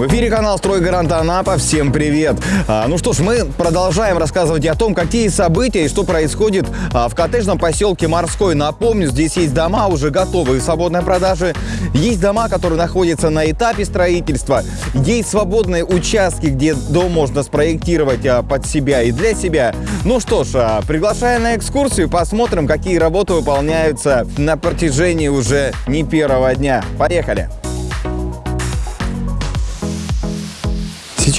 В эфире канал «Стройгарант Анапа». Всем привет! А, ну что ж, мы продолжаем рассказывать о том, какие события и что происходит а, в коттеджном поселке Морской. Напомню, здесь есть дома уже готовые в свободной продаже. Есть дома, которые находятся на этапе строительства. Есть свободные участки, где дом можно спроектировать а, под себя и для себя. Ну что ж, а, приглашаю на экскурсию, посмотрим, какие работы выполняются на протяжении уже не первого дня. Поехали!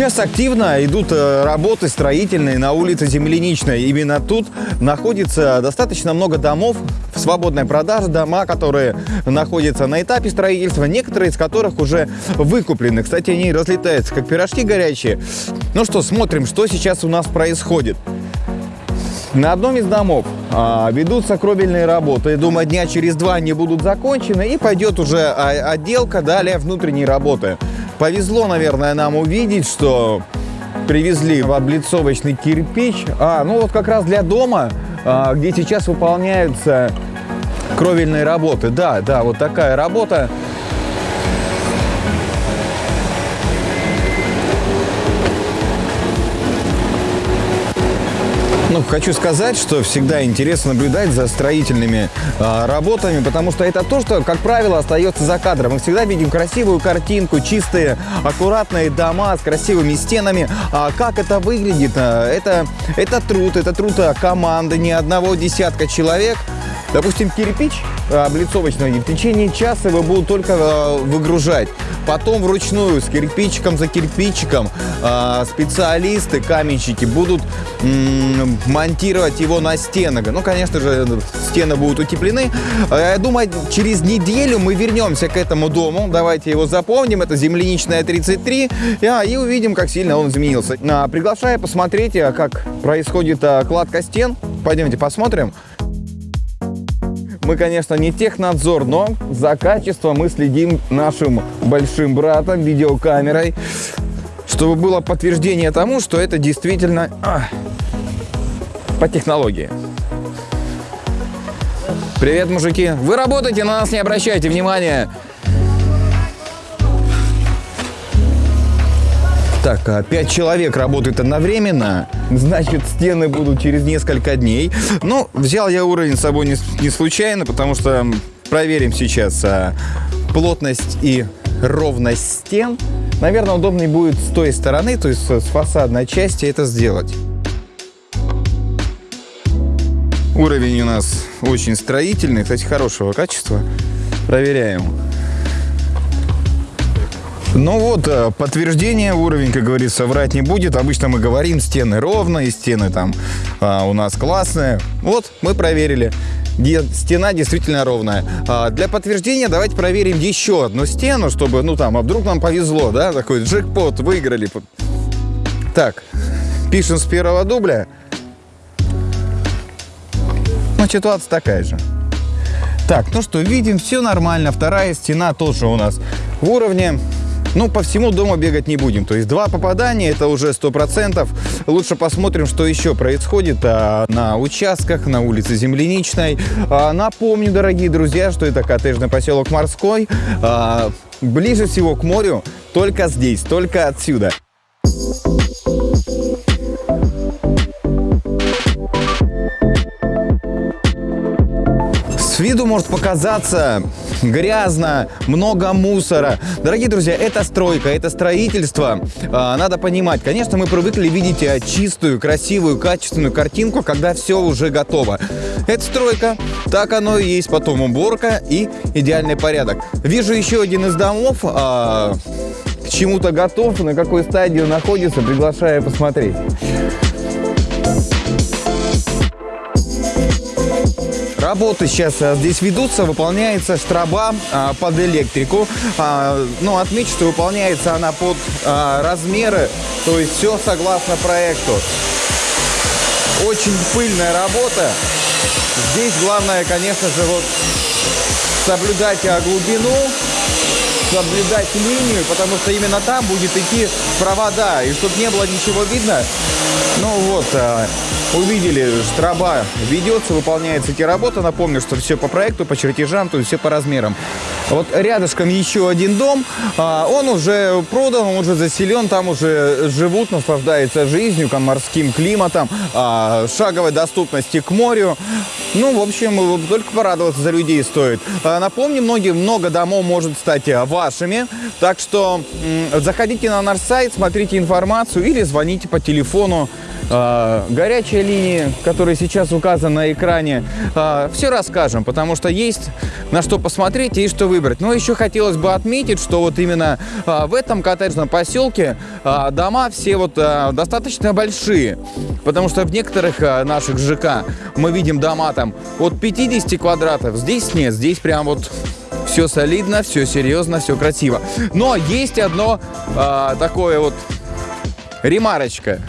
Сейчас активно идут э, работы строительные на улице Земляничной. Именно тут находится достаточно много домов в свободной продаже, дома, которые находятся на этапе строительства, некоторые из которых уже выкуплены. Кстати, они разлетаются как пирожки горячие. Ну что, смотрим, что сейчас у нас происходит. На одном из домов а, ведутся кровельные работы. Думаю, дня через два они будут закончены и пойдет уже а, отделка, далее внутренние работы. Повезло, наверное, нам увидеть, что привезли в облицовочный кирпич. А, ну вот как раз для дома, а, где сейчас выполняются кровельные работы. Да, да, вот такая работа. Ну, хочу сказать, что всегда интересно наблюдать за строительными э, работами, потому что это то, что, как правило, остается за кадром. Мы всегда видим красивую картинку, чистые, аккуратные дома с красивыми стенами. А как это выглядит? Это, это труд, это труд команды, не одного десятка человек – Допустим, кирпич э, облицовочный в течение часа его будут только э, выгружать. Потом вручную с кирпичиком за кирпичиком э, специалисты, каменщики будут монтировать его на стены. Ну, конечно же, стены будут утеплены. Я думаю, через неделю мы вернемся к этому дому. Давайте его запомним. Это земляничная 33. И увидим, как сильно он изменился. Приглашаю посмотреть, как происходит кладка стен. Пойдемте посмотрим. Мы, конечно, не технадзор, но за качеством мы следим нашим большим братом, видеокамерой, чтобы было подтверждение тому, что это действительно а, по технологии. Привет, мужики. Вы работаете, на нас не обращайте внимания. Так, а пять человек работают одновременно, значит, стены будут через несколько дней. Ну, взял я уровень с собой не, не случайно, потому что проверим сейчас а, плотность и ровность стен. Наверное, удобнее будет с той стороны, то есть с фасадной части это сделать. Уровень у нас очень строительный, кстати, хорошего качества. Проверяем. Ну вот, э, подтверждение уровень, как говорится, врать не будет. Обычно мы говорим, стены ровные, стены там а, у нас классные. Вот, мы проверили. Стена действительно ровная. А для подтверждения давайте проверим еще одну стену, чтобы, ну там, а вдруг нам повезло, да, такой джекпот, выиграли. Так, пишем с первого дубля. Ну, ситуация такая же. Так, ну что, видим, все нормально. Вторая стена тоже у нас в уровне. Ну, по всему дому бегать не будем. То есть два попадания, это уже 100%. Лучше посмотрим, что еще происходит а, на участках, на улице Земляничной. А, напомню, дорогие друзья, что это коттеджный поселок Морской. А, ближе всего к морю только здесь, только отсюда. Виду может показаться грязно, много мусора. Дорогие друзья, это стройка, это строительство. А, надо понимать, конечно, мы привыкли видеть э, чистую, красивую, качественную картинку, когда все уже готово. Это стройка, так оно и есть. Потом уборка и идеальный порядок. Вижу еще один из домов, а, к чему-то готов, на какой стадии он находится, приглашаю посмотреть. Работы сейчас э, здесь ведутся, выполняется штраба а, под электрику. А, ну, отмечу, что выполняется она под а, размеры, то есть все согласно проекту. Очень пыльная работа. Здесь главное, конечно же, вот соблюдать глубину, соблюдать линию, потому что именно там будет идти провода. И чтобы не было ничего видно, ну вот, увидели, штраба ведется, выполняется эти работы. Напомню, что все по проекту, по чертежам, то есть все по размерам. Вот рядышком еще один дом, а, он уже продан, он уже заселен, там уже живут, наслаждаются жизнью, морским климатом, а, шаговой доступности к морю. Ну, в общем, только порадоваться за людей стоит. А, напомню, многие, много домов может стать вашими, так что заходите на наш сайт, смотрите информацию или звоните по телефону э, горячая линия, которая сейчас указана на экране. Э, все расскажем, потому что есть на что посмотреть и что выбрать. Но еще хотелось бы отметить, что вот именно э, в этом коттеджном поселке дома все вот достаточно большие, потому что в некоторых наших ЖК мы видим дома там от 50 квадратов, здесь нет, здесь прям вот все солидно, все серьезно, все красиво. Но есть одно э, такое вот ремарочка.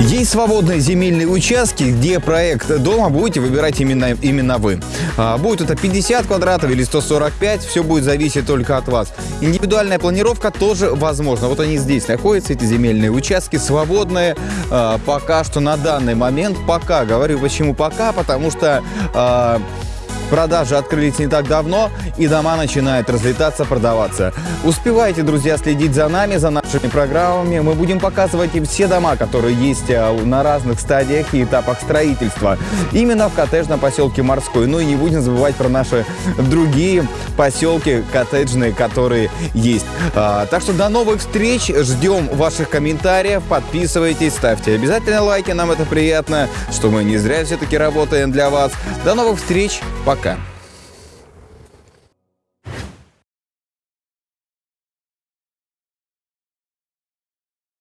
Есть свободные земельные участки, где проект дома будете выбирать именно, именно вы. А, будет это 50 квадратов или 145, все будет зависеть только от вас. Индивидуальная планировка тоже возможна. Вот они здесь находятся, эти земельные участки, свободные. А, пока что на данный момент, пока, говорю почему пока, потому что... Продажи открылись не так давно, и дома начинают разлетаться, продаваться. Успевайте, друзья, следить за нами, за нашими программами. Мы будем показывать им все дома, которые есть э, на разных стадиях и этапах строительства. Именно в коттеджном поселке Морской. Ну и не будем забывать про наши другие поселки коттеджные, которые есть. А, так что до новых встреч. Ждем ваших комментариев. Подписывайтесь, ставьте обязательно лайки. Нам это приятно, что мы не зря все-таки работаем для вас. До новых встреч. Пока.